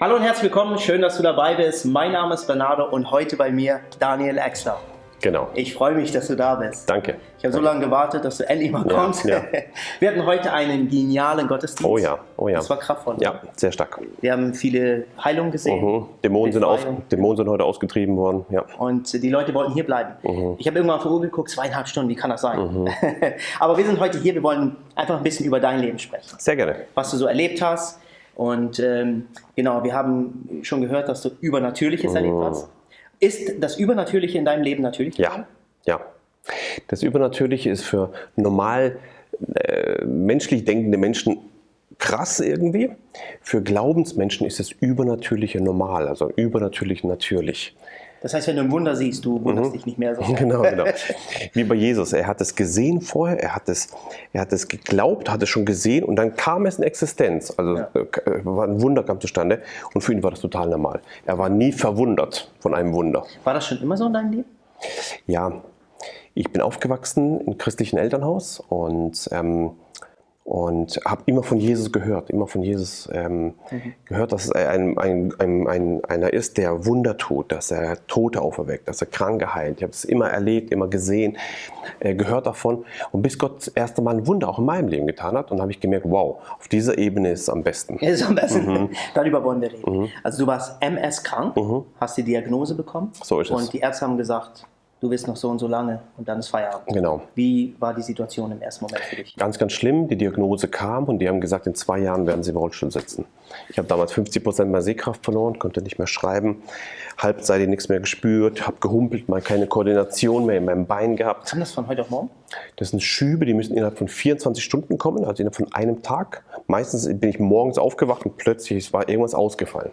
Hallo und herzlich willkommen, schön, dass du dabei bist. Mein Name ist Bernardo und heute bei mir Daniel Exler. Genau. Ich freue mich, dass du da bist. Danke. Ich habe so lange gewartet, dass du endlich mal Ja, kommst. ja. Wir hatten heute einen genialen Gottesdienst. Oh ja, oh ja. Das war kraftvoll. Ja, sehr stark. Wir haben viele Heilungen gesehen. Mhm. Dämonen, sind Befreiung. Dämonen sind heute ausgetrieben worden. Ja. Und die Leute wollten hier bleiben. Mhm. Ich habe irgendwann auf die Uhr geguckt, zweieinhalb Stunden, wie kann das sein? Aber wir sind heute hier, wir wollen einfach ein bisschen über dein Leben sprechen. Sehr gerne. Was du so erlebt hast. Und ähm, genau, wir haben schon gehört, dass du Übernatürliches erlebt hast. Ist das Übernatürliche in deinem Leben natürlich? Ja, ja. Das Übernatürliche ist für normal äh, menschlich denkende Menschen krass irgendwie. Für Glaubensmenschen ist das Übernatürliche normal, also übernatürlich natürlich. Das heißt, wenn du ein Wunder siehst, du wunderst dich nicht mehr so. Genau, genau. Wie bei Jesus. Er hat es gesehen vorher, er hat es, er hat es geglaubt, hat es schon gesehen und dann kam es in Existenz. Also Ja. äh, war ein Wunder kam zustande und für ihn war das total normal. Er war nie verwundert von einem Wunder. War das schon immer so in deinem Leben? Ja, ich bin aufgewachsen im christlichen Elternhaus und, ähm, und habe immer von Jesus gehört, immer von Jesus ähm, gehört, dass es ein, ein, ein, ein, einer ist, der Wunder tut, dass er Tote auferweckt, dass er Kranke heilt. Ich habe es immer erlebt, immer gesehen, äh, gehört davon. Und bis Gott das erste Mal ein Wunder auch in meinem Leben getan hat, und habe ich gemerkt, wow, auf dieser Ebene ist es am besten. Ist am besten. Mhm. Darüber wollen wir reden. Also du warst MS krank, hast die Diagnose bekommen. So ist es. Und die Ärzte haben gesagt, du bist noch so und so lange und dann ist Feierabend. Genau. Wie war die Situation im ersten Moment für dich? Ganz, ganz schlimm. Die Diagnose kam und die haben gesagt, in zwei Jahren werden sie im Rollstuhl sitzen. Ich habe damals 50 Prozent meiner Sehkraft verloren, konnte nicht mehr schreiben, halbseitig nichts mehr gespürt, habe gehumpelt, mal keine Koordination mehr in meinem Bein gehabt. Kam das von heute auf morgen? Das sind Schübe, die müssen innerhalb von 24 Stunden kommen, also innerhalb von einem Tag. Meistens bin ich morgens aufgewacht und plötzlich ist- war irgendwas ausgefallen.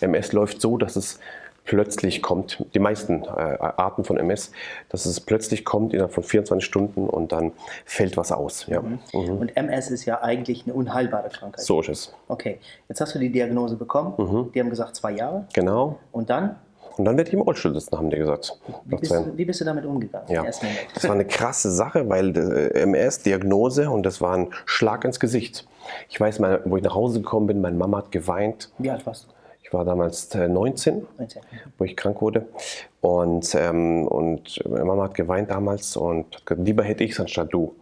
MS läuft so, dass es plötzlich kommt, die meisten äh, Arten von MS, dass es plötzlich kommt innerhalb von 24 Stunden und dann fällt was aus. Ja. Mhm. Und MS ist ja eigentlich eine unheilbare Krankheit. So ist es. Okay, jetzt hast du die Diagnose bekommen. Mhm. Die haben gesagt zwei Jahre. Genau. Und dann, Und dann werde ich im Rollstuhl sitzen, haben die gesagt. wie bist, du, wie bist du damit umgegangen? Ja, das war eine krasse Sache, weil äh, MS-Diagnose und das war ein Schlag ins Gesicht. Ich weiß mal, wo ich nach Hause gekommen bin, meine Mama hat geweint. Wie alt warst du? Ich war damals äh, 19, 19. wo ich krank wurde. Und, ähm, und meine Mama hat geweint damals und hat gesagt, lieber hätte ich es anstatt du.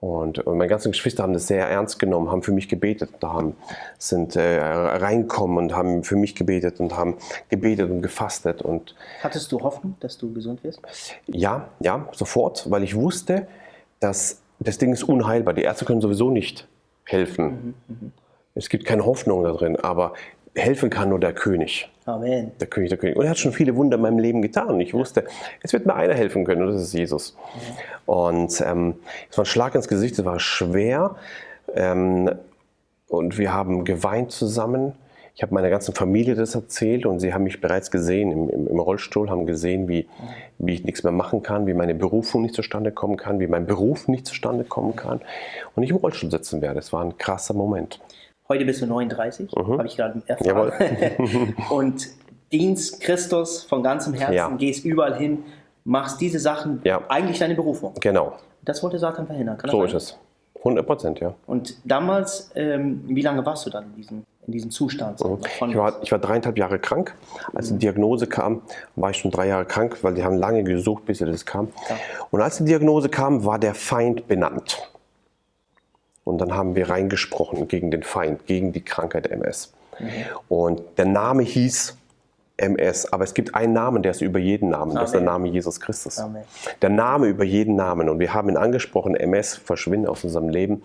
Und, und meine ganzen Geschwister haben das sehr ernst genommen, haben für mich gebetet, da haben, sind äh, reingekommen und haben für mich gebetet und haben gebetet und gefastet. Und Hattest du Hoffnung, dass du gesund wirst? ja, ja, sofort, weil ich wusste, dass das Ding ist unheilbar. Die Ärzte können sowieso nicht helfen. Es gibt keine Hoffnung da drin, aber helfen kann nur der König. Amen. Der König, der König. Und er hat schon viele Wunder in meinem Leben getan. Ich wusste, es wird mir einer helfen können, und das ist Jesus. Und ähm, es war ein Schlag ins Gesicht, es war schwer. Ähm, und wir haben geweint zusammen. Ich habe meiner ganzen Familie das erzählt und sie haben mich bereits gesehen im, im, im Rollstuhl, haben gesehen, wie, wie ich nichts mehr machen kann, wie meine Berufung nicht zustande kommen kann, wie mein Beruf nicht zustande kommen kann und ich im Rollstuhl sitzen werde. Es war ein krasser Moment. Heute bist du 39, habe ich gerade erfahren. Jawohl. und dienst Christus von ganzem Herzen, Ja. gehst überall hin, machst diese Sachen, Ja. eigentlich deine Berufung. Genau, Das wollte Satan verhindern. Kann so ist es. 100 Prozent, ja. Und damals, ähm, wie lange warst du dann in diesem, in diesem Zustand? Von, Ich war, ich war dreieinhalb Jahre krank. Als die Diagnose kam, war ich schon drei Jahre krank, weil die haben lange gesucht, bis das kam. Ja. Und als die Diagnose kam, war der Feind benannt. Und dann haben wir reingesprochen gegen den Feind, gegen die Krankheit MS. Und der Name hieß MS, aber es gibt einen Namen, der ist über jeden Namen. Das ist der Amen. Name Jesus Christus. Amen. Der Name über jeden Namen. Und wir haben ihn angesprochen, MS, verschwinde aus unserem Leben.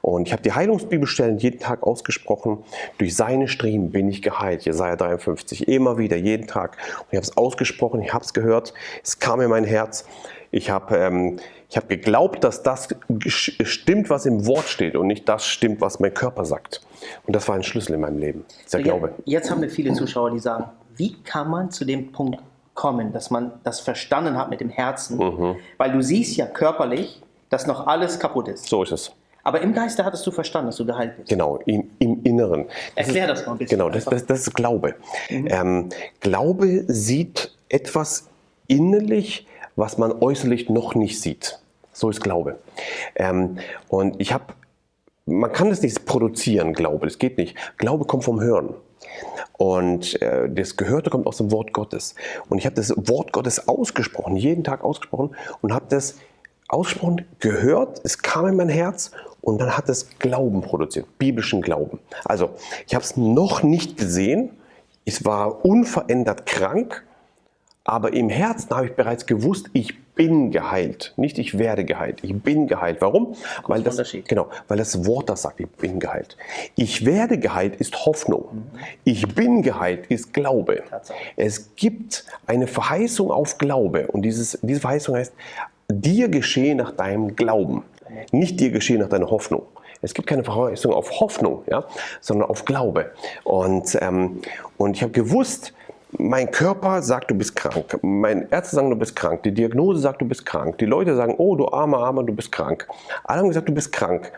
Und ich habe die Heilungsbibelstellen jeden Tag ausgesprochen. Durch seine Striemen bin ich geheilt. Jesaja 53. Immer wieder, jeden Tag. Und ich habe es ausgesprochen, ich habe es gehört. Es kam in mein Herz. Ich habe ähm, ich hab geglaubt, dass das stimmt, was im Wort steht und nicht das stimmt, was mein Körper sagt. Und das war ein Schlüssel in meinem Leben. Der Ja, Glaube. Jetzt haben wir viele Zuschauer, die sagen, wie kann man zu dem Punkt kommen, dass man das verstanden hat mit dem Herzen? Mhm. Weil du siehst ja körperlich, dass noch alles kaputt ist. So ist es. Aber im Geiste hattest du verstanden, dass du geheilt bist. Genau, im, im Inneren. Das Erklär ist, das mal ein bisschen Genau, das, das, das ist Glaube. Ähm, Glaube sieht etwas innerlich, was man äußerlich noch nicht sieht. So ist Glaube. Ähm, und ich habe, man kann das nicht produzieren, Glaube, das geht nicht. Glaube kommt vom Hören. Und äh, das Gehörte kommt aus dem Wort Gottes. Und ich habe das Wort Gottes ausgesprochen, jeden Tag ausgesprochen und habe das ausgesprochen, gehört, es kam in mein Herz und dann hat es Glauben produziert, biblischen Glauben. Also ich habe es noch nicht gesehen, es war unverändert krank, aber im Herzen habe ich bereits gewusst, ich bin geheilt. Nicht ich werde geheilt, ich bin geheilt. Warum? Weil das, genau, weil das Wort das sagt, ich bin geheilt. Ich werde geheilt ist Hoffnung. Mhm. Ich bin geheilt ist Glaube. Es gibt eine Verheißung auf Glaube und dieses, diese Verheißung heißt, dir geschehe nach deinem Glauben. Nicht dir geschehe nach deiner Hoffnung. Es gibt keine Verheißung auf Hoffnung, ja, sondern auf Glaube. Und, ähm, und ich habe gewusst, mein Körper sagt, du bist krank. Mein Ärzte sagen, du bist krank. Die Diagnose sagt, du bist krank. Die Leute sagen, oh, du armer, armer, du bist krank. Alle haben gesagt, du bist krank.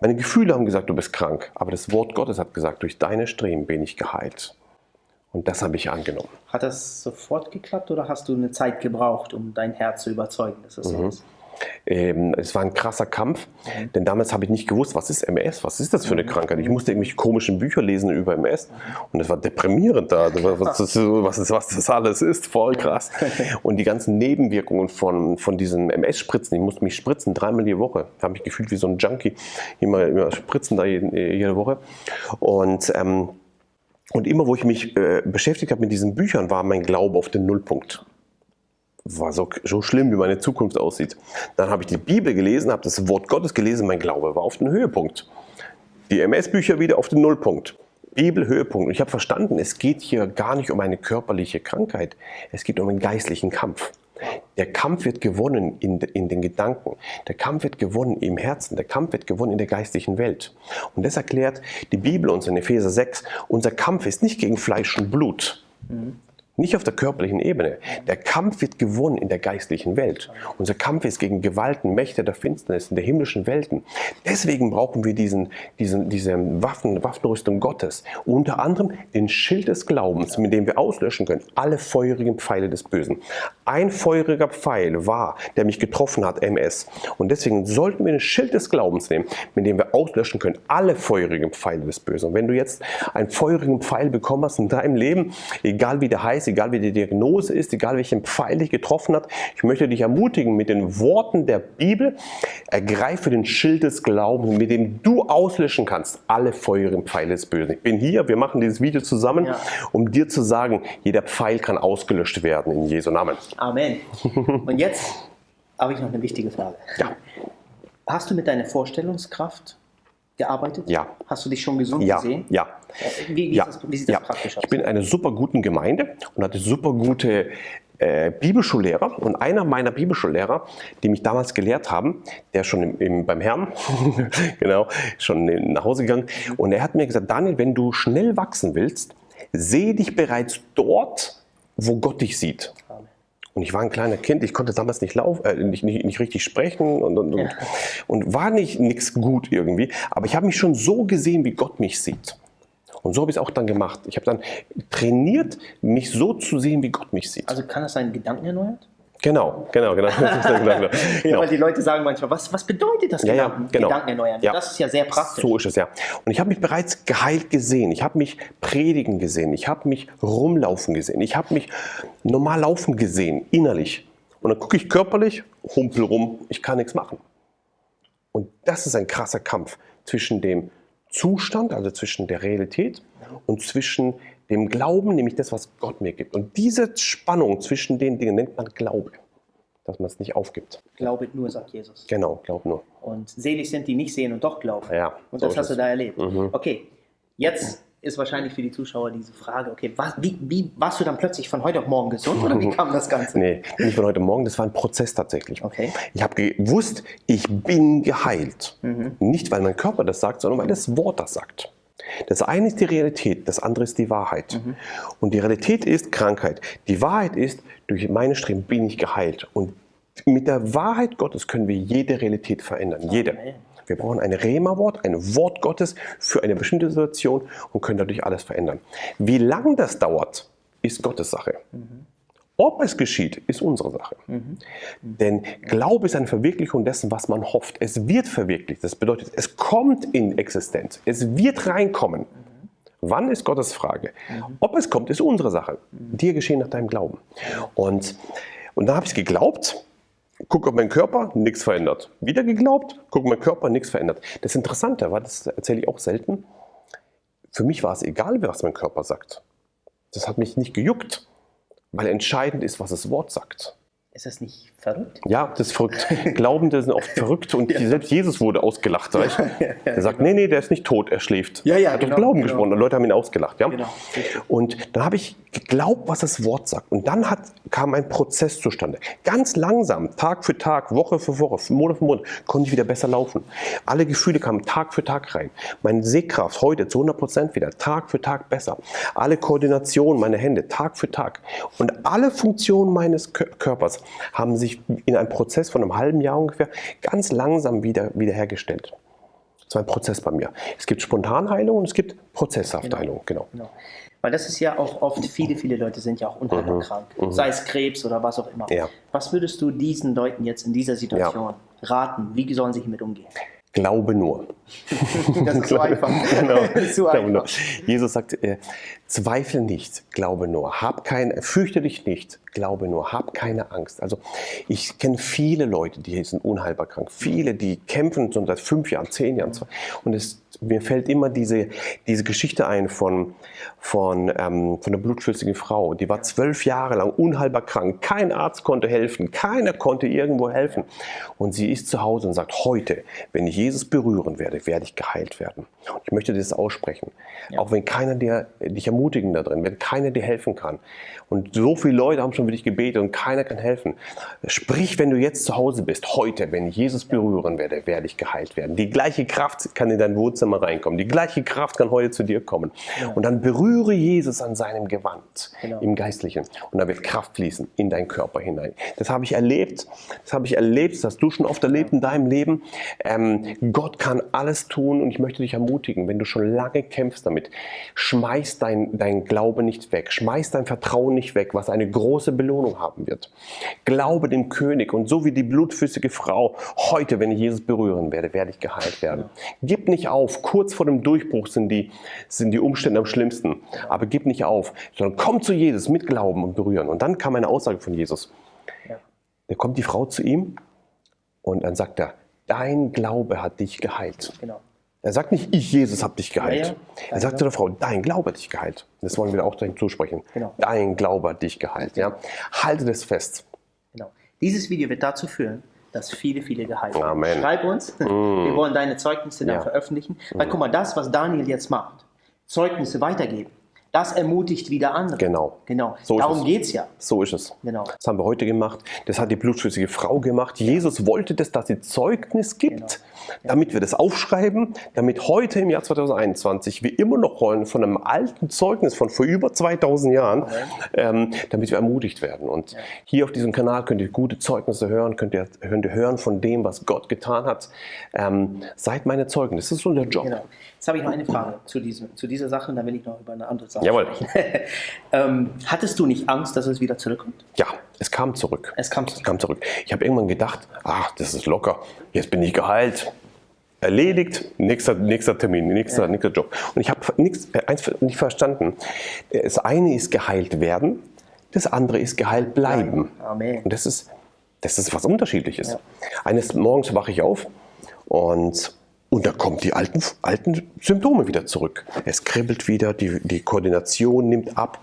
Meine Gefühle haben gesagt, du bist krank. Aber das Wort Gottes hat gesagt, durch deine Streben bin ich geheilt. Und das habe ich angenommen. Hat das sofort geklappt oder hast du eine Zeit gebraucht, um dein Herz zu überzeugen, dass das mhm. so ist? Ähm, es war ein krasser Kampf, mhm. denn damals habe ich nicht gewusst, was ist MS, was ist das für eine mhm. Krankheit. Ich musste irgendwelche komischen Bücher lesen über MS und es war deprimierend da, was das, was, das, was das alles ist, voll krass. Und die ganzen Nebenwirkungen von, von diesen MS-Spritzen, ich musste mich spritzen dreimal die Woche, ich habe mich gefühlt wie so ein Junkie, immer, immer spritzen da jede, jede Woche. Und, ähm, und immer, wo ich mich äh, beschäftigt habe mit diesen Büchern, war mein Glaube auf den Nullpunkt war so, so schlimm, wie meine Zukunft aussieht. Dann habe ich die Bibel gelesen, habe das Wort Gottes gelesen, mein Glaube war auf den Höhepunkt. Die MS-Bücher wieder auf den Nullpunkt. Bibel Höhepunkt. Und ich habe verstanden, es geht hier gar nicht um eine körperliche Krankheit, es geht um einen geistlichen Kampf. Der Kampf wird gewonnen in, in, den Gedanken, der Kampf wird gewonnen im Herzen, der Kampf wird gewonnen in der geistlichen Welt. Und das erklärt die Bibel uns in Epheser 6, unser Kampf ist nicht gegen Fleisch und Blut, mhm. Nicht auf der körperlichen Ebene. Der Kampf wird gewonnen in der geistlichen Welt. Unser Kampf ist gegen Gewalten, Mächte der Finsternis in der himmlischen Welten. Deswegen brauchen wir diesen, diesen, diese Waffen, Waffenrüstung Gottes. Unter anderem den Schild des Glaubens, mit dem wir auslöschen können alle feurigen Pfeile des Bösen. Ein feuriger Pfeil war, der mich getroffen hat, MS. Und deswegen sollten wir den Schild des Glaubens nehmen, mit dem wir auslöschen können alle feurigen Pfeile des Bösen. Und wenn du jetzt einen feurigen Pfeil bekommen hast in deinem Leben, egal wie der heißt, egal wie die Diagnose ist, egal welchen Pfeil dich getroffen hat. Ich möchte dich ermutigen mit den Worten der Bibel, ergreife den Schild des Glaubens, mit dem du auslöschen kannst alle feurigen Pfeile des Bösen. Ich bin hier, wir machen dieses Video zusammen, ja. um dir zu sagen, jeder Pfeil kann ausgelöscht werden in Jesu Namen. Amen. Und jetzt habe ich noch eine wichtige Frage. Ja. Hast du mit deiner Vorstellungskraft gearbeitet? Ja. Hast du dich schon gesund ja. gesehen? Ja. Wie, wie, ja. Das, wie sieht das ja. praktisch aus? Ich bin in einer super guten Gemeinde und hatte super gute äh, Bibelschullehrer und einer meiner Bibelschullehrer, die mich damals gelehrt haben, der schon im, im, beim Herrn, genau, schon nach Hause gegangen und er hat mir gesagt, Daniel, wenn du schnell wachsen willst, sehe dich bereits dort, wo Gott dich sieht. Und ich war ein kleiner Kind, ich konnte damals nicht laufen, äh, nicht, nicht, nicht, richtig sprechen und, und, ja. und war nicht nichts gut irgendwie. Aber ich habe mich schon so gesehen, wie Gott mich sieht. Und so habe ich es auch dann gemacht. Ich habe dann trainiert, mich so zu sehen, wie Gott mich sieht. Also kann das seinen Gedanken erneuert? Genau, genau, genau. genau, ja, weil die Leute sagen manchmal, was, was bedeutet das ja, ja, genau. Gedanken erneuern? Ja. Das ist ja sehr praktisch. So ist es ja. Und ich habe mich bereits geheilt gesehen. Ich habe mich predigen gesehen. Ich habe mich rumlaufen gesehen. Ich habe mich normal laufen gesehen, innerlich. Und dann gucke ich körperlich, humpel rum, ich kann nichts machen. Und das ist ein krasser Kampf zwischen dem Zustand, also zwischen der Realität und zwischen dem Glauben, nämlich das, was Gott mir gibt. Und diese Spannung zwischen den Dingen nennt man Glaube, dass man es nicht aufgibt. Glaube nur, sagt Jesus. Genau, glaub nur. Und selig sind die nicht sehen und doch glauben. Ja, und das hast du da erlebt. Mhm. Okay, jetzt ist wahrscheinlich für die Zuschauer diese Frage, okay, was, wie, wie, warst du dann plötzlich von heute auf morgen gesund oder wie kam das Ganze? Nee, nicht von heute auf morgen, das war ein Prozess tatsächlich. Okay. Ich habe gewusst, ich bin geheilt. Mhm. Nicht, weil mein Körper das sagt, sondern weil das Wort das sagt. Das eine ist die Realität, das andere ist die Wahrheit. Mhm. Und die Realität ist Krankheit. Die Wahrheit ist, durch meine Streben bin ich geheilt. Und mit der Wahrheit Gottes können wir jede Realität verändern. Jede. Wir brauchen ein Rema-Wort, ein Wort Gottes für eine bestimmte Situation und können dadurch alles verändern. Wie lange das dauert, ist Gottes Sache. Mhm. Ob es geschieht, ist unsere Sache. Mhm. Denn Glaube ist eine Verwirklichung dessen, was man hofft. Es wird verwirklicht. Das bedeutet, es kommt in Existenz. Es wird reinkommen. Mhm. Wann ist Gottes Frage? Ob es kommt, ist unsere Sache. Dir geschehen nach deinem Glauben. Und, und dann habe ich geglaubt, guck auf meinen Körper, nichts verändert. Wieder geglaubt, guck auf meinen Körper, nichts verändert. Das Interessante war, das erzähle ich auch selten, für mich war es egal, was mein Körper sagt. Das hat mich nicht gejuckt, weil entscheidend ist, was das Wort sagt. Ist das nicht verrückt? Ja, das ist verrückt. Glaubende sind oft verrückt und ja. selbst Jesus wurde ausgelacht. Ja, ja, er sagt, genau. nee, nee, der ist nicht tot, er schläft. Ja, ja, er hat genau, Glauben genau. gesprochen und Leute haben ihn ausgelacht. Ja? Genau. Und dann habe ich geglaubt, was das Wort sagt. Und dann hat, kam ein Prozess zustande. Ganz langsam, Tag für Tag, Woche für Woche, Monat für Monat, konnte ich wieder besser laufen. Alle Gefühle kamen Tag für Tag rein. Meine Sehkraft heute zu 100 Prozent wieder, Tag für Tag besser. Alle Koordination, meine Hände, Tag für Tag. Und alle Funktionen meines Körpers haben sich in einem Prozess von einem halben Jahr ungefähr ganz langsam wieder, wiederhergestellt. Das war ein Prozess bei mir. Es gibt Spontanheilung und es gibt prozesshafte Heilung. Genau. genau. Weil das ist ja auch oft, viele, viele Leute sind ja auch unheilbar mhm. krank, mhm. sei es Krebs oder was auch immer. Ja. Was würdest du diesen Leuten jetzt in dieser Situation ja. raten? Wie sollen sie hiermit umgehen? Glaube nur. das ist so einfach. genau. so einfach. Jesus sagt, äh, zweifle nicht, glaube nur. Hab keine, fürchte dich nicht, glaube nur. Hab keine Angst. Also ich kenne viele Leute, die sind unheilbar krank. Viele, die kämpfen schon seit fünf Jahren, zehn Jahren. Und es mir fällt immer diese, diese Geschichte ein von, von, ähm, von einer blutflüssigen Frau. Die war zwölf Jahre lang unheilbar krank. Kein Arzt konnte helfen. Keiner konnte irgendwo helfen. Und sie ist zu Hause und sagt, heute, wenn ich Jesus berühren werde, werde ich geheilt werden. Und ich möchte das aussprechen. Ja. Auch wenn keiner dir, dich ermutigen da drin, wenn keiner dir helfen kann. Und so viele Leute haben schon für dich gebetet und keiner kann helfen. Sprich, wenn du jetzt zu Hause bist, heute, wenn ich Jesus berühren werde, werde ich geheilt werden. Die gleiche Kraft kann in dein Wohnzimmer reinkommen. Die gleiche Kraft kann heute zu dir kommen. Ja. Und dann berühre Jesus an seinem Gewand genau. im Geistlichen. Und da wird Kraft fließen in deinen Körper hinein. Das habe ich erlebt. Das habe ich erlebt. Das hast du schon oft erlebt in deinem Leben. Ähm, Gott kann alles tun und ich möchte dich ermutigen, wenn du schon lange kämpfst damit, schmeiß dein, dein Glaube nicht weg. Schmeiß dein Vertrauen nicht weg, was eine große Belohnung haben wird. Glaube dem König und so wie die blutflüssige Frau, heute, wenn ich Jesus berühren werde, werde ich geheilt werden. Gib nicht auf, kurz vor dem Durchbruch sind die, sind die Umstände am schlimmsten, aber gib nicht auf, sondern komm zu Jesus mit Glauben und berühren. Und dann kam eine Aussage von Jesus. Da kommt die Frau zu ihm und dann sagt er, dein Glaube hat dich geheilt. Genau. Er sagt nicht, ich, Jesus, habe dich geheilt. Ja, ja. Er sagt zu der Frau, dein Glaube hat dich geheilt. Das wollen wir auch zusprechen. Genau. Dein Glaube hat dich geheilt. Ja? Halte das fest. Genau. Dieses Video wird dazu führen, dass viele, viele geheilt werden. Amen. Schreib uns. Mm. Wir wollen deine Zeugnisse dann ja. veröffentlichen. Weil guck mal, das, was Daniel jetzt macht, Zeugnisse weitergeben, das ermutigt wieder andere. Genau. genau. So Darum geht es ja. So ist es. Genau. Das haben wir heute gemacht. Das hat die blutflüssige Frau gemacht. Jesus wollte das, dass sie Zeugnis gibt, genau. damit wir das aufschreiben, damit heute im Jahr 2021 wir immer noch rollen von einem alten Zeugnis von vor über 2000 Jahren, ähm, damit wir ermutigt werden. Und ja. hier auf diesem Kanal könnt ihr gute Zeugnisse hören, könnt ihr, könnt ihr hören von dem, was Gott getan hat. Ähm, seid meine Zeugen. Das ist unser Job. Genau. Jetzt habe ich noch eine Frage zu, diesem, zu dieser Sache und dann will ich noch über eine andere Sache Jawohl. ähm, hattest du nicht Angst, dass es wieder zurückkommt? Ja, es kam zurück. Es kam zurück. Es kam zurück. Ich habe irgendwann gedacht, ach, das ist locker, jetzt bin ich geheilt. Erledigt, nächster, nächster Termin, nächster, ja. nächster Job. Und ich habe äh, eins nicht verstanden. Das eine ist geheilt werden, das andere ist geheilt bleiben. Amen. Und das ist, das ist was Unterschiedliches. Ja. Eines Morgens wache ich auf und und da kommen die alten, alten Symptome wieder zurück. Es kribbelt wieder, die, die Koordination nimmt ab.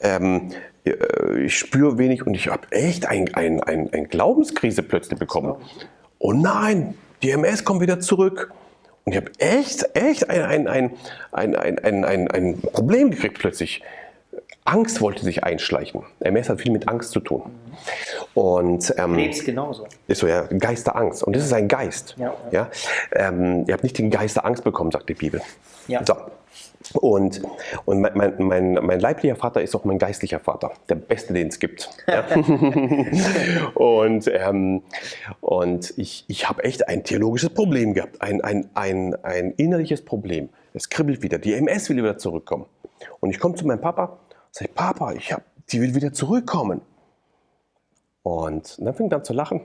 Ähm, äh, ich spüre wenig und ich habe echt eine ein, ein, ein Glaubenskrise plötzlich bekommen. Oh nein, die MS kommt wieder zurück. Und ich habe echt, echt ein, ein, ein, ein, ein, ein, ein Problem gekriegt plötzlich. Angst wollte sich einschleichen. MS hat viel mit Angst zu tun. Und, ähm, Krebs genauso. Ist so, ja, Geisterangst. Und das ist ein Geist. Ja, ja. Ähm, ihr habt nicht den Geist der Angst bekommen, sagt die Bibel. Ja. So. Und, und mein, mein, mein, mein, leiblicher Vater ist auch mein geistlicher Vater, der beste, den es gibt. Ja? und ähm, und ich, ich habe echt ein theologisches Problem gehabt, ein, ein, ein, ein innerliches Problem. Es kribbelt wieder, die MS will wieder zurückkommen. Und ich komme zu meinem Papa Sag ich, Papa, ich hab, die will wieder zurückkommen. Und dann fing er an zu lachen.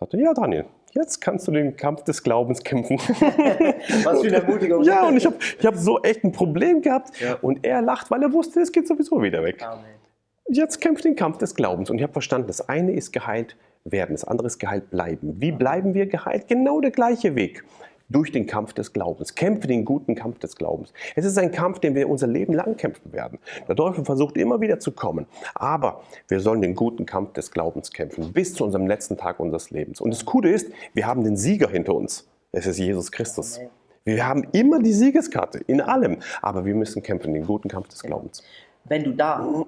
Sagte, ja Daniel, jetzt kannst du den Kampf des Glaubens kämpfen. Was für eine Ermutigung. ja, und ich habe ich hab so echt ein Problem gehabt. Ja. Und er lacht, weil er wusste, es geht sowieso wieder weg. Amen. Jetzt kämpft den Kampf des Glaubens. Und ich habe verstanden, das eine ist geheilt werden, das andere ist geheilt bleiben. Wie bleiben wir geheilt? Genau der gleiche Weg durch den Kampf des Glaubens. Kämpfe den guten Kampf des Glaubens. Es ist ein Kampf, den wir unser Leben lang kämpfen werden. Der Teufel versucht immer wieder zu kommen. Aber wir sollen den guten Kampf des Glaubens kämpfen, bis zu unserem letzten Tag unseres Lebens. Und das Coole ist, wir haben den Sieger hinter uns. Es ist Jesus Christus. Wir haben immer die Siegeskarte in allem. Aber wir müssen kämpfen, den guten Kampf des Glaubens. Wenn du da,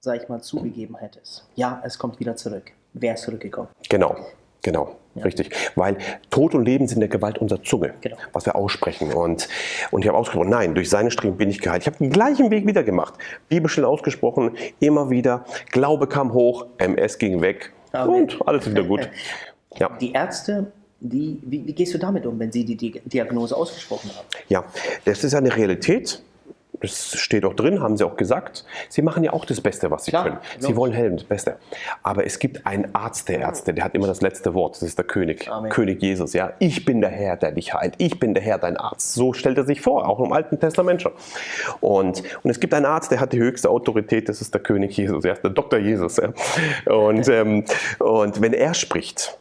sag ich mal, zugegeben hättest, ja, es kommt wieder zurück, wäre es zurückgekommen. Genau. Genau, ja. richtig. Weil Tod und Leben sind der Gewalt unserer Zunge, genau. was wir aussprechen. Und, und ich habe ausgesprochen, nein, durch seine Streben bin ich geheilt. Ich habe den gleichen Weg wieder gemacht. Bibelstelle ausgesprochen, immer wieder. Glaube kam hoch, MS ging weg Amen. und alles wieder gut. Ja. Die Ärzte die, wie, wie, gehst du damit um, wenn sie die Diagnose ausgesprochen haben? Ja, das ist eine Realität das steht auch drin, haben sie auch gesagt. Sie machen ja auch das Beste, was sie Klar, können. Sie genau. wollen helfen, das Beste. Aber es gibt einen Arzt der Ärzte, der hat immer das letzte Wort. Das ist der König, Amen. König Jesus. Ja, ich bin der Herr, der dich heilt. Ich bin der Herr, dein Arzt. So stellt er sich vor, auch im Alten Testament schon. Und, und es gibt einen Arzt, der hat die höchste Autorität. Das ist der König Jesus, ja, der Doktor Jesus. Ja. Und, ähm, und wenn er spricht,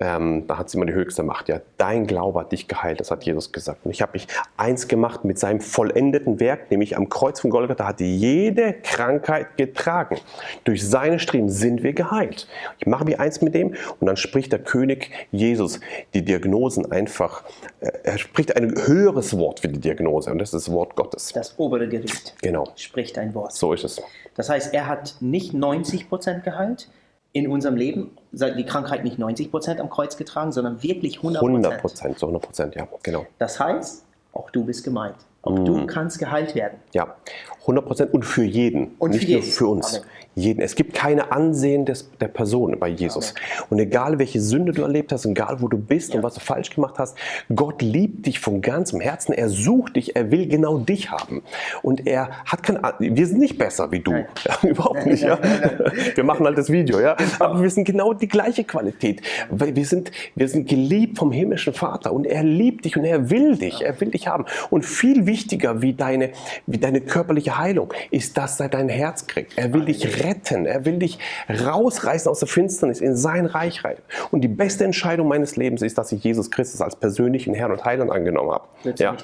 ähm, da hat sie immer die höchste Macht. Ja, dein Glaube hat dich geheilt, das hat Jesus gesagt. Und ich habe mich eins gemacht mit seinem vollendeten Werk, nämlich am Kreuz von Golgatha hat jede Krankheit getragen. Durch seine Striemen sind wir geheilt. Ich mache mich eins mit dem und dann spricht der König Jesus die Diagnosen einfach, äh, er spricht ein höheres Wort für die Diagnose und das ist das Wort Gottes. Das obere Gericht genau. spricht ein Wort. So ist es. Das heißt, er hat nicht 90 Prozent geheilt, in unserem Leben die Krankheit nicht 90 Prozent am Kreuz getragen, sondern wirklich 100 Prozent. 100 Prozent, so 100 Prozent, ja, genau. Das heißt, auch du bist gemeint. Auch mm. du kannst geheilt werden. Ja, 100 Prozent und für jeden, und nicht für nur für uns. Amen. Jeden. Es gibt keine Ansehen des, der Person bei Jesus. Amen. Und egal welche Sünde du erlebt hast, egal wo du bist ja. und was du falsch gemacht hast, Gott liebt dich von ganzem Herzen. Er sucht dich, er will genau dich haben. Und er hat keine, wir sind nicht besser wie du. Ja, überhaupt nicht. Ja. Wir machen halt das Video, ja. Genau. Aber wir sind genau die gleiche Qualität. Wir sind, wir sind geliebt vom himmlischen Vater und er liebt dich und er will dich. Er will dich haben. Und viel wichtiger wie deine, wie deine körperliche Heilung ist, dass er dein Herz kriegt. Er will dich retten. Er will dich rausreißen aus der Finsternis in sein Reich rein. Und die beste Entscheidung meines Lebens ist, dass ich Jesus Christus als persönlichen Herrn und Heiland angenommen habe. Ja.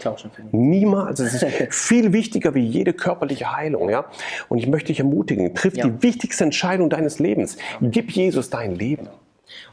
Niemals. Es ist viel wichtiger wie jede körperliche Heilung. Ja? Und ich möchte dich ermutigen, triff ja. die wichtigste Entscheidung deines Lebens. Gib Jesus dein Leben.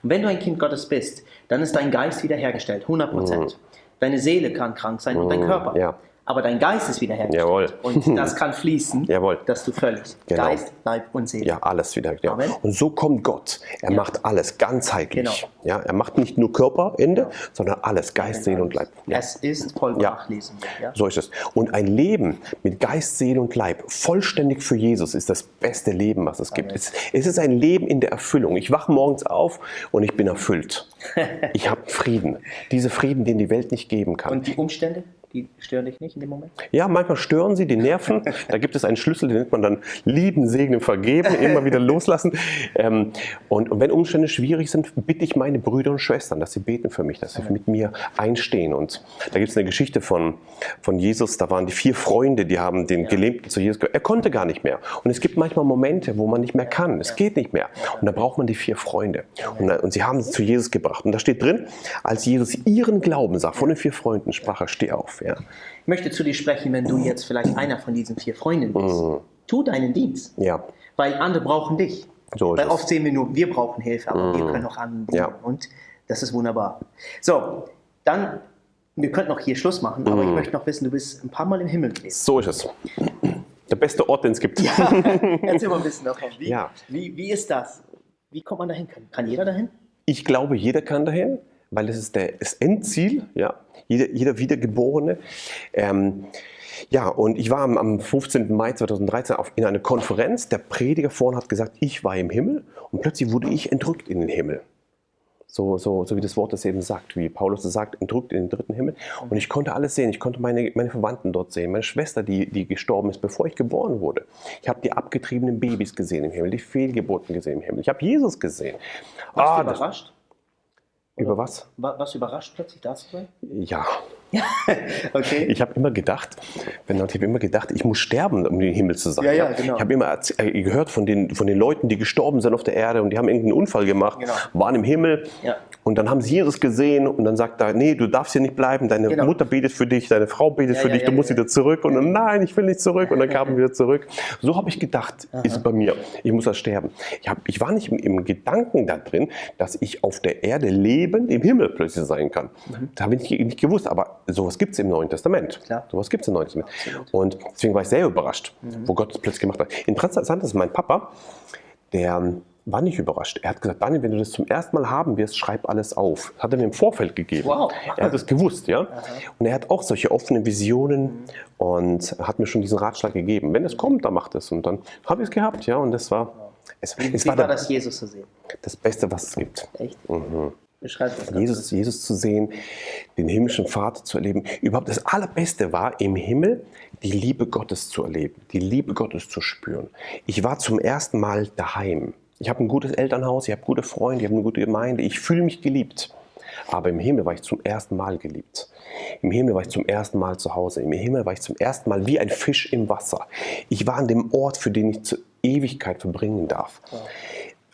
Und wenn du ein Kind Gottes bist, dann ist dein Geist wiederhergestellt, 100 Prozent. Mhm. Deine Seele kann krank sein und dein mhm. Körper. Ja aber dein Geist ist wiederhergestellt. Jawohl. Und das kann fließen, Jawohl. dass du völlig genau. Geist, Leib und Seele. Ja, alles wieder. Ja. Und so kommt Gott. Er ja. macht alles ganzheitlich. Genau. Ja, er macht nicht nur Körperende, genau. sondern alles, Geist, Seele und Leib. Ja. Es ist vollbracht, ja. lesen wir. So ist es. Und ein Leben mit Geist, Seele und Leib, vollständig für Jesus, ist das beste Leben, was es Amen. gibt. Es, es ist ein Leben in der Erfüllung. Ich wache morgens auf und ich bin erfüllt. ich habe Frieden. Diese Frieden, den die Welt nicht geben kann. Und die Umstände? Die stören dich nicht in dem Moment? Ja, manchmal stören sie, die Nerven. Da gibt es einen Schlüssel, den nennt man dann lieben, segnen, vergeben, immer wieder loslassen. Ähm, und, und, wenn Umstände schwierig sind, bitte ich meine Brüder und Schwestern, dass sie beten für mich, dass sie mit mir einstehen. Und da gibt es eine Geschichte von, von Jesus, da waren die vier Freunde, die haben den ja. Gelähmten zu Jesus gehört. Er konnte gar nicht mehr. Und es gibt manchmal Momente, wo man nicht mehr kann. Es geht nicht mehr. Und da braucht man die vier Freunde. Und, und sie haben sie zu Jesus gebracht. Und da steht drin, als Jesus ihren Glauben sah, von den vier Freunden sprach er, steh auf. Ja. Ich möchte zu dir sprechen, wenn du jetzt vielleicht einer von diesen vier Freunden bist. Mhm. Tu deinen Dienst. Ja. Weil andere brauchen dich. So Weil oft sehen wir nur, wir brauchen Hilfe, aber mhm. wir können auch anderen dienen. Ja. Und das ist wunderbar. So, dann, wir könnten noch hier Schluss machen, aber mhm. ich möchte noch wissen, du bist ein paar Mal im Himmel gewesen. So ist es. Der beste Ort, den es gibt. Ja, erzähl mal ein bisschen davon. Wie, ja. wie, wie ist das? Wie kommt man dahin? Kann jeder dahin? Ich glaube, jeder kann dahin weil das ist der, das Endziel, ja, jeder, jeder Wiedergeborene. Ähm, ja, und ich war am, am 15. Mai 2013 auf, in einer Konferenz. Der Prediger vorne hat gesagt, ich war im Himmel und plötzlich wurde ich entrückt in den Himmel. So, so, so wie das Wort das eben sagt, wie Paulus es sagt, entrückt in den dritten Himmel. Und ich konnte alles sehen. Ich konnte meine, meine Verwandten dort sehen, meine Schwester, die, die gestorben ist, bevor ich geboren wurde. Ich habe die abgetriebenen Babys gesehen im Himmel, die Fehlgeburten gesehen im Himmel. Ich habe Jesus gesehen. Warst ah, du überrascht? Über was? Was überrascht plötzlich da zu sein? Ja. okay. Ich habe immer gedacht, ich habe immer gedacht, ich muss sterben, um den Himmel zu sein. Ja, ja, genau. Ich habe immer äh, gehört von den, von den Leuten, die gestorben sind auf der Erde und die haben irgendeinen Unfall gemacht, genau. waren im Himmel ja. und dann haben sie Jesus gesehen und dann sagt er, nee, du darfst hier nicht bleiben, deine genau. Mutter betet für dich, deine Frau betet für dich, du musst wieder zurück und dann, nein, ich will nicht zurück und dann kamen wir wieder zurück. So habe ich gedacht, Aha. ist bei mir, ich muss da sterben. Ich, hab, ich war nicht im, im, Gedanken da drin, dass ich auf der Erde lebend im Himmel plötzlich sein kann. Mhm. Das habe ich nicht, nicht gewusst, aber sowas gibt es im Neuen Testament. Klar. Sowas gibt es im Neuen Testament. Absolut. Und deswegen war ich sehr überrascht, mhm. wo Gott es plötzlich gemacht hat. Interessant ist, mein Papa, der war nicht überrascht. Er hat gesagt, Daniel, wenn du das zum ersten Mal haben wirst, schreib alles auf. Das hat er mir im Vorfeld gegeben. Wow. Er hat es gewusst, ja. Aha. Und er hat auch solche offenen Visionen mhm. und hat mir schon diesen Ratschlag gegeben. Wenn es kommt, dann macht es. Und dann habe ich es gehabt, ja. Und das war. Es, Wie es war, war das Jesus zu sehen? Das Beste, was es gibt. Echt? Mhm. Jesus, Jesus zu sehen, den himmlischen Vater zu erleben. Überhaupt das Allerbeste war im Himmel, die Liebe Gottes zu erleben, die Liebe Gottes zu spüren. Ich war zum ersten Mal daheim. Ich habe ein gutes Elternhaus, ich habe gute Freunde, ich habe eine gute Gemeinde, ich fühle mich geliebt. Aber im Himmel war ich zum ersten Mal geliebt. Im Himmel war ich zum ersten Mal zu Hause. Im Himmel war ich zum ersten Mal wie ein Fisch im Wasser. Ich war an dem Ort, für den ich zur Ewigkeit verbringen darf.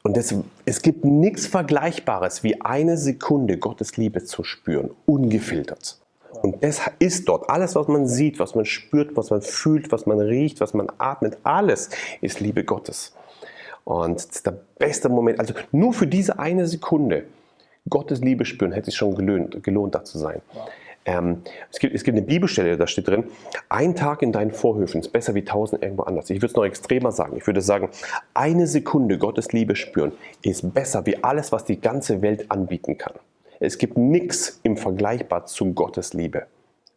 Und das, es gibt nichts Vergleichbares, wie eine Sekunde Gottes Liebe zu spüren, ungefiltert. Und das ist dort. Alles, was man sieht, was man spürt, was man fühlt, was man riecht, was man atmet, alles ist Liebe Gottes. Und das ist der beste Moment. Also nur für diese eine Sekunde Gottes Liebe spüren, hätte es schon gelohnt, gelohnt da zu sein. Ähm, es, gibt, es gibt eine Bibelstelle, da steht drin, ein Tag in deinen Vorhöfen ist besser wie tausend irgendwo anders. Ich würde es noch extremer sagen. Ich würde sagen, eine Sekunde Gottes Liebe spüren ist besser wie alles, was die ganze Welt anbieten kann. Es gibt nichts im Vergleichbar zu Gottes Liebe.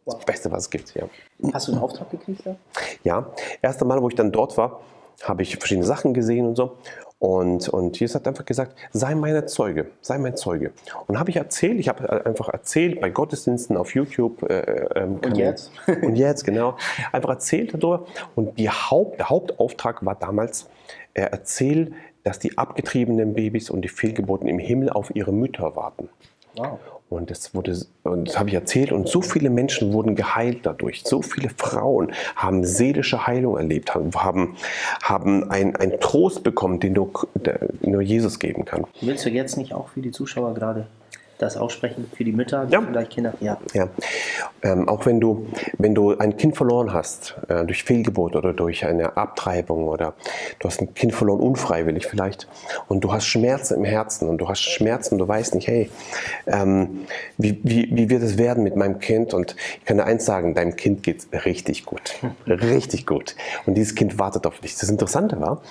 Das Beste, was es gibt, ja. Hast du einen Auftrag gekriegt? Ja, ja. erste Mal, wo ich dann dort war, habe ich verschiedene Sachen gesehen und so. Und, und Jesus hat einfach gesagt, sei meine Zeuge, sei mein Zeuge. Und habe ich erzählt, ich habe einfach erzählt bei Gottesdiensten auf YouTube. Äh, ähm, und jetzt? Und jetzt, genau. Einfach erzählt darüber. Und die Haupt, der Hauptauftrag war damals, er erzählt, dass die abgetriebenen Babys und die Fehlgeburten im Himmel auf ihre Mütter warten. Wow. Und das, wurde, und das habe ich erzählt und so viele Menschen wurden geheilt dadurch. So viele Frauen haben seelische Heilung erlebt, haben, haben einen, Trost bekommen, den nur, nur Jesus geben kann. Willst du jetzt nicht auch für die Zuschauer gerade das aussprechen für die Mütter, die ja. vielleicht Kinder. Ja. ja. Ähm, auch wenn du, wenn du ein Kind verloren hast, äh, durch Fehlgeburt oder durch eine Abtreibung oder du hast ein Kind verloren, unfreiwillig vielleicht, und du hast Schmerzen im Herzen und du hast Schmerzen, du weißt nicht, hey, ähm, wie, wie, wie wird es werden mit meinem Kind? Und ich kann dir eins sagen, deinem Kind geht es richtig gut. richtig gut. Und dieses Kind wartet auf dich. Das Interessante war,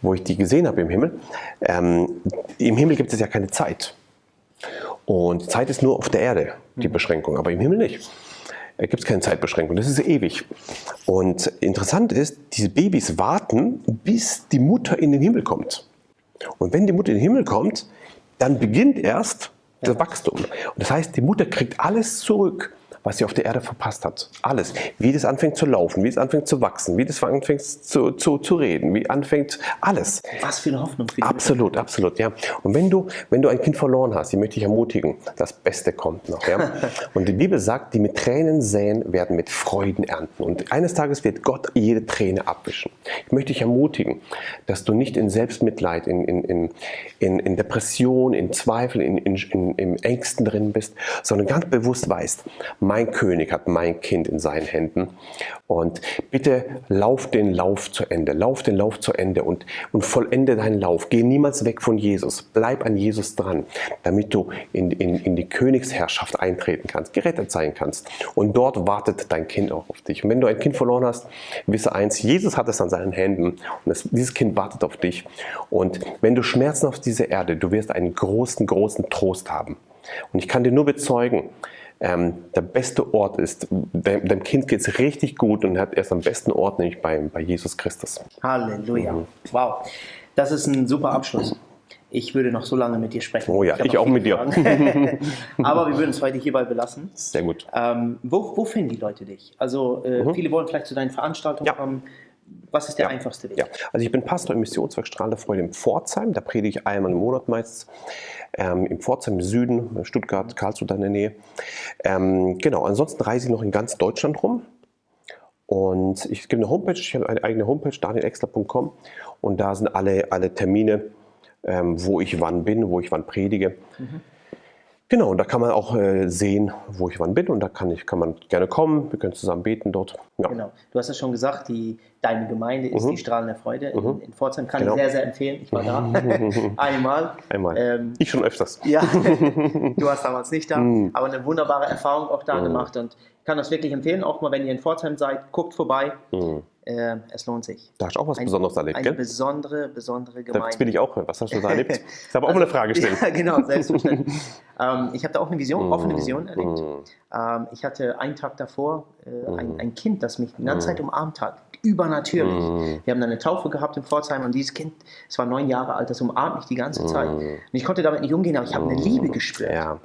wo ich die gesehen habe im Himmel, ähm, im Himmel gibt es ja keine Zeit. Und Zeit ist nur auf der Erde die mhm. Beschränkung, aber im Himmel nicht. Da gibt es keine Zeitbeschränkung, das ist ewig. Und interessant ist, diese Babys warten, bis die Mutter in den Himmel kommt. Und wenn die Mutter in den Himmel kommt, dann beginnt erst das. Wachstum. Und das heißt, die Mutter kriegt alles zurück, was sie auf der Erde verpasst hat. Alles. Wie das anfängt zu laufen, wie es anfängt zu wachsen, wie das anfängt zu, zu, zu reden, wie anfängt alles. Was für eine Hoffnung. Für absolut, Mutter. absolut, ja. Und wenn du, wenn du ein Kind verloren hast, die möchte ich ermutigen, das Beste kommt noch. Ja? Und die Bibel sagt, die mit Tränen säen, werden mit Freuden ernten. Und eines Tages wird Gott jede Träne abwischen. Ich möchte dich ermutigen, dass du nicht in Selbstmitleid, in, in, in, in, in Depression, in Zweifel, in, in, in, in Ängsten drin bist, sondern ganz bewusst weißt, mein König hat mein Kind in seinen Händen. Und bitte lauf den Lauf zu Ende, lauf den Lauf zu Ende und, und vollende deinen Lauf. Geh niemals weg von Jesus, bleib an Jesus dran, damit du in, in, in die Königsherrschaft eintreten kannst, gerettet sein kannst. Und dort wartet dein Kind auch auf dich. Und wenn du ein Kind verloren hast, wisse eins, Jesus hat es an seinen Händen und das, dieses Kind wartet auf dich. Und wenn du Schmerzen auf dieser Erde, du wirst einen großen, großen Trost haben. Und ich kann dir nur bezeugen, ähm, der beste Ort ist, dem, dem Kind geht es richtig gut und hat erst am besten Ort, nämlich bei, bei Jesus Christus. Halleluja. Mhm. Wow. Das ist ein super Abschluss. Ich würde noch so lange mit dir sprechen. Oh ja, ich, ich auch mit dir. Aber wir würden es heute hierbei belassen. Sehr gut. Ähm, wo, wo finden die Leute dich? Also äh, mhm. viele wollen vielleicht zu deinen Veranstaltungen ja. kommen. Was ist der ja. einfachste Weg? Ja. Also ich bin Pastor im Missionswerk Strahlende Freude im Pforzheim. Da predige ich einmal im Monat meistens. Ähm, Im Pforzheim im Süden, Stuttgart, Karlsruhe in der Nähe. Ähm, genau, ansonsten reise ich noch in ganz Deutschland rum. Und ich gebe eine Homepage, ich habe eine eigene Homepage, danielexler.com. Und da sind alle, alle Termine, ähm, wo ich wann bin, wo ich wann predige. Mhm. Genau, und da kann man auch äh, sehen, wo ich wann bin und da kann, ich, kann man gerne kommen, wir können zusammen beten dort. Ja. Genau, du hast ja schon gesagt, die, deine Gemeinde ist mhm. die Strahlende Freude in, mhm. in Pforzheim, kann genau. ich sehr, sehr empfehlen, ich war da einmal. Einmal, ähm, ich schon öfters. Ja, du warst damals nicht da, mhm. aber eine wunderbare Erfahrung auch da mhm. gemacht und kann das wirklich empfehlen, auch mal wenn ihr in Pforzheim seid, guckt vorbei. Mhm äh, es lohnt sich. Da hast du auch was ein, Besonderes erlebt, eine gell? Eine besondere, besondere Gemeinde. Das will ich auch. Was hast du da erlebt? Ich habe auch also, eine Frage gestellt. ja, genau, selbstverständlich. ähm, ich habe da auch eine Vision, offene Vision erlebt. Mm. Ähm, ich hatte einen Tag davor äh, ein, mm. ein, Kind, das mich die ganze Zeit umarmt hat. Übernatürlich. Wir haben dann eine Taufe gehabt in Pforzheim und dieses Kind, es war neun Jahre alt, das umarmt mich die ganze Zeit. Und ich konnte damit nicht umgehen, aber ich habe eine Liebe gespürt. Ja.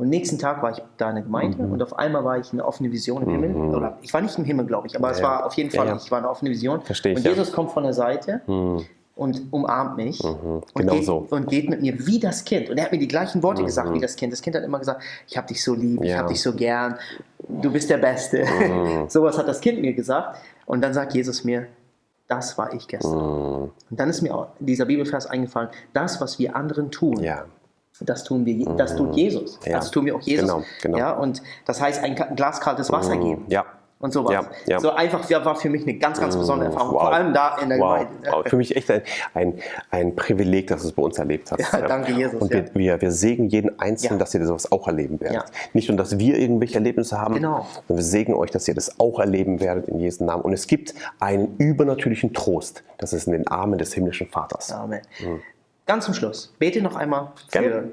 Und nächsten Tag war ich da in der Gemeinde mhm. und auf einmal war ich eine offene Vision im mhm. Himmel. Oder ich war nicht im Himmel, glaube ich, aber ja, es war auf jeden Fall, ja, ja. ich war eine offene Vision. Verstehe ich, und Jesus kommt von der Seite mhm. und umarmt mich mhm. genau und, geht, so. und geht mit mir wie das Kind. Und er hat mir die gleichen Worte gesagt wie mhm. das Kind. Das Kind hat immer gesagt, ich habe dich so lieb, ich habe dich so gern, du bist der Beste. Mhm. Sowas hat das Kind mir gesagt. Und dann sagt Jesus mir, das war ich gestern. Und dann ist mir auch dieser Bibelvers eingefallen, das, was wir anderen tun, das tun wir, das tut mhm. Jesus. Ja. Das tun wir auch Jesus. Genau, genau. Ja, und das heißt, ein Glas kaltes Wasser mhm. geben. Ja. Und sowas. Ja, ja. So einfach war für mich eine ganz, ganz besondere mhm. Erfahrung. Wow. Vor allem da in der wow. Gemeinde. Wow. Für mich echt ein, ein, ein Privileg, dass du es bei uns erlebt hast. Ja, danke, Jesus. Und wir, wir, wir segnen jeden Einzelnen, dass ihr sowas auch erleben werdet. Nicht nur, dass wir irgendwelche Erlebnisse haben, genau. sondern wir segnen euch, dass ihr das auch erleben werdet in Jesu Namen. Und es gibt einen übernatürlichen Trost. Das ist in den Armen des himmlischen Vaters. Amen. Mhm. Ganz zum Schluss, bete noch einmal für Gerne.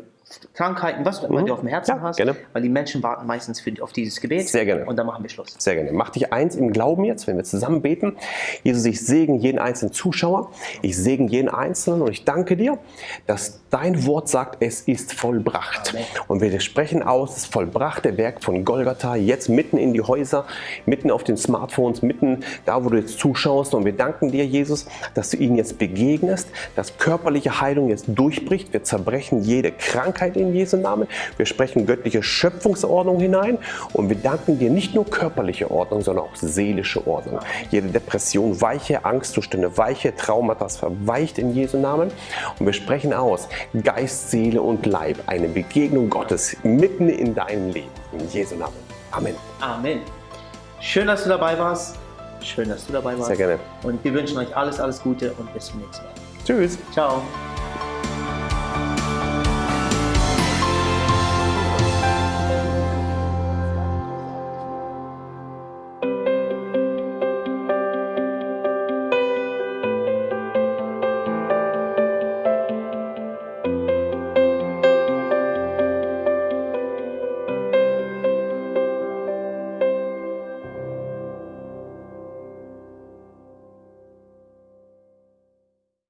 Krankheiten, was du immer mhm. auf dem Herzen ja, hast, gerne. weil die Menschen warten meistens für, auf dieses Gebet. Sehr gerne. Und dann machen wir Schluss. Sehr gerne. Mach dich eins im Glauben jetzt, wenn wir zusammen beten. Jesus, ich segne jeden einzelnen Zuschauer, ich segne jeden Einzelnen und ich danke dir, dass dein Wort sagt, es ist vollbracht. Amen. Und wir sprechen aus, das vollbrachte Werk von Golgatha jetzt mitten in die Häuser, mitten auf den Smartphones, mitten da, wo du jetzt zuschaust. Und wir danken dir, Jesus, dass du ihnen jetzt begegnest, dass körperliche Heilung jetzt durchbricht. Wir zerbrechen jede Krankheit in Jesu Namen. Wir sprechen göttliche Schöpfungsordnung hinein und wir danken dir nicht nur körperliche Ordnung, sondern auch seelische Ordnung. Jede Depression weiche, Angstzustände weiche, Traumata verweicht in Jesu Namen. Und wir sprechen aus, Geist, Seele und Leib, eine Begegnung Gottes mitten in deinem Leben. In Jesu Namen. Amen. Amen. Schön, dass du dabei warst. Schön, dass du dabei warst. Sehr gerne. Und wir wünschen euch alles, alles Gute und bis zum nächsten Mal. Tschüss. Ciao.